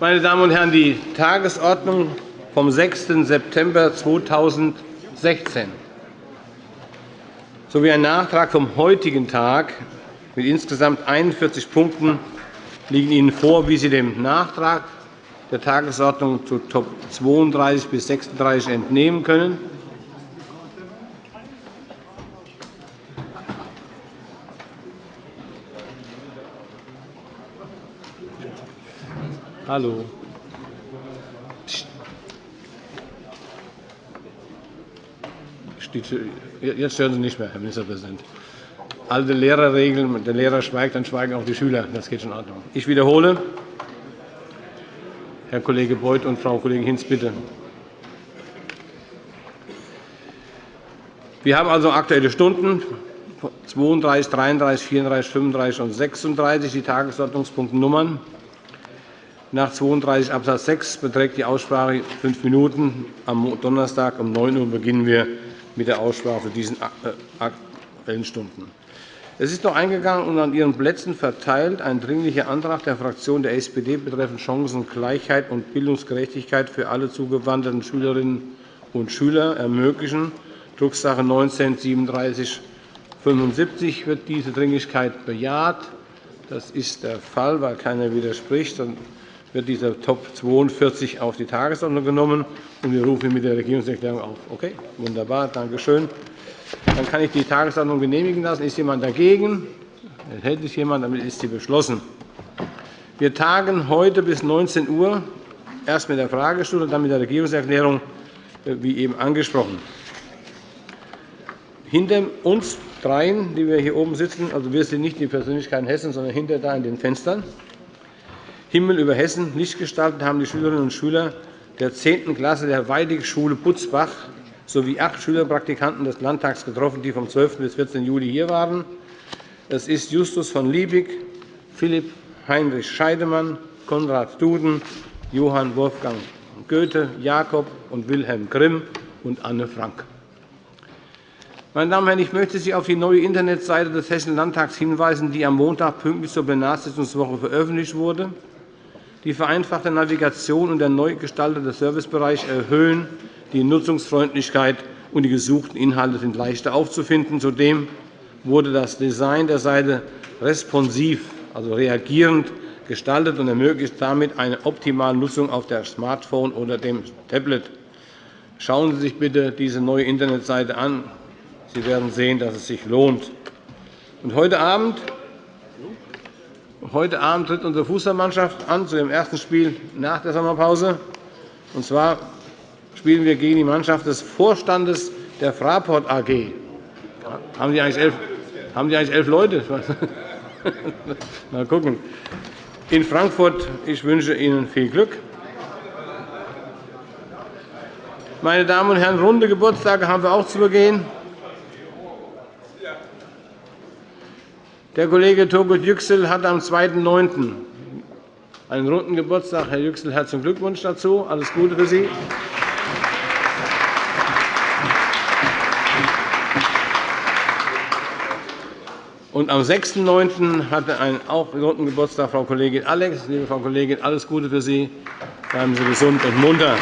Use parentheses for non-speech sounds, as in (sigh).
Meine Damen und Herren, die Tagesordnung vom 6. September 2016 sowie ein Nachtrag vom heutigen Tag mit insgesamt 41 Punkten liegen Ihnen vor, wie Sie dem Nachtrag der Tagesordnung zu Top 32 bis 36 entnehmen können. Hallo. Jetzt stören Sie nicht mehr, Herr Ministerpräsident. Alte Lehrerregeln, wenn der Lehrer schweigt, dann schweigen auch die Schüler. Das geht schon in Ordnung. Ich wiederhole. Herr Kollege Beuth und Frau Kollegin Hinz, bitte. Wir haben also Aktuelle Stunden 32, 33, 34, 35 und 36, die Tagesordnungspunktnummern. Nach 32 Abs. 6 beträgt die Aussprache fünf Minuten. Am Donnerstag um 9 Uhr beginnen wir mit der Aussprache zu diesen äh, Aktuellen Stunden. Es ist noch eingegangen und an Ihren Plätzen verteilt ein Dringlicher Antrag der Fraktion der SPD betreffend Chancengleichheit und Bildungsgerechtigkeit für alle zugewanderten Schülerinnen und Schüler ermöglichen, Drucksache 19 3775. Wird diese Dringlichkeit bejaht? Das ist der Fall, weil keiner widerspricht. Wird dieser Top 42 auf die Tagesordnung genommen, und wir rufen ihn mit der Regierungserklärung auf. Okay, wunderbar, danke schön. Dann kann ich die Tagesordnung genehmigen lassen. Ist jemand dagegen? Enthält sich jemand? Damit ist sie beschlossen. Wir tagen heute bis 19 Uhr, erst mit der Fragestunde, dann mit der Regierungserklärung, äh, wie eben angesprochen. Hinter uns dreien, die wir hier oben sitzen, also wir sind nicht die Persönlichkeiten Hessen, sondern hinter da in den Fenstern, Himmel über Hessen nicht gestaltet haben die Schülerinnen und Schüler der 10. Klasse der Weidig-Schule Butzbach sowie acht Schülerpraktikanten des Landtags getroffen, die vom 12. bis 14. Juli hier waren. Es ist Justus von Liebig, Philipp Heinrich Scheidemann, Konrad Duden, Johann Wolfgang Goethe, Jakob und Wilhelm Grimm und Anne Frank. Meine Damen und Herren, ich möchte Sie auf die neue Internetseite des Hessischen Landtags hinweisen, die am Montag pünktlich zur Plenarsitzungswoche veröffentlicht wurde. Die vereinfachte Navigation und der neu gestaltete Servicebereich erhöhen die Nutzungsfreundlichkeit und die gesuchten Inhalte sind leichter aufzufinden. Zudem wurde das Design der Seite responsiv, also reagierend, gestaltet und ermöglicht damit eine optimale Nutzung auf dem Smartphone oder dem Tablet. Schauen Sie sich bitte diese neue Internetseite an. Sie werden sehen, dass es sich lohnt. Und heute Abend Heute Abend tritt unsere Fußballmannschaft an zu dem ersten Spiel nach der Sommerpause. Und zwar spielen wir gegen die Mannschaft des Vorstandes der Fraport AG. Haben die eigentlich elf, haben die eigentlich elf Leute? (laughs) Mal gucken. In Frankfurt. Ich wünsche Ihnen viel Glück. Meine Damen und Herren, runde Geburtstage haben wir auch zu begehen. Der Kollege Turgut Yüksel hat am 2.9. einen runden Geburtstag. Herr Yüksel, herzlichen Glückwunsch dazu. Alles Gute für Sie. Und am 6.9. hatte einen auch runden Geburtstag Frau Kollegin Alex. Liebe Frau Kollegin, alles Gute für Sie. Bleiben Sie gesund und munter.